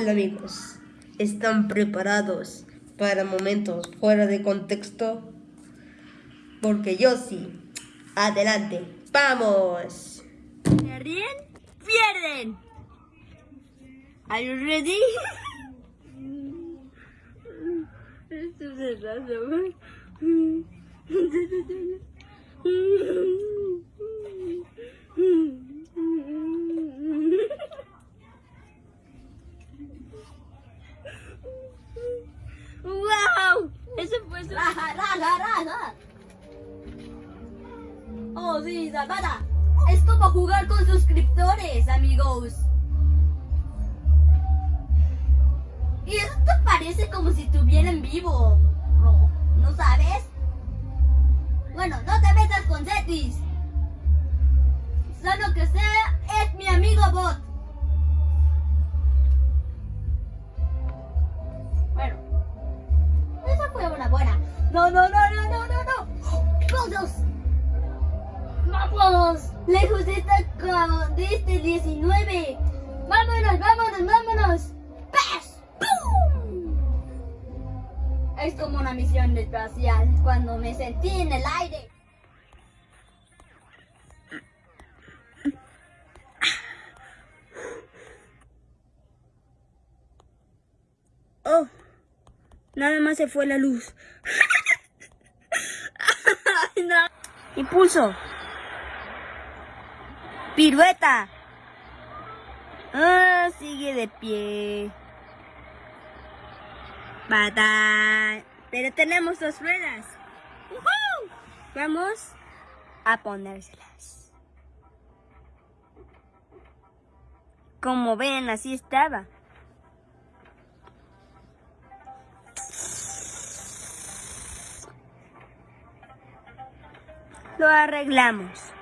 Hola amigos, ¿están preparados para momentos fuera de contexto? Porque yo sí. Adelante, vamos. ¿Se ríen? ¡Pierden! Are you ready? Esto se ¡Wow! Eso fue su... Raja. Oh, sí, Zapata. Es como jugar con suscriptores, amigos. Y eso te parece como si estuviera en vivo. No, ¿no sabes? Bueno, no te metas con Zetis. Solo que sea es mi amigo bot. No, no, no, no, no, no, no. ¡Vamos! ¡Vamos! Lejos de esta de este 19. ¡Vámonos, vámonos, vámonos! ¡Pes! ¡Pum! Es como una misión espacial cuando me sentí en el aire. Oh, nada más se fue la luz. Impulso. Pirueta. Ah, sigue de pie. Bata. Pero tenemos dos ruedas. Vamos a ponérselas. Como ven, así estaba. Lo arreglamos.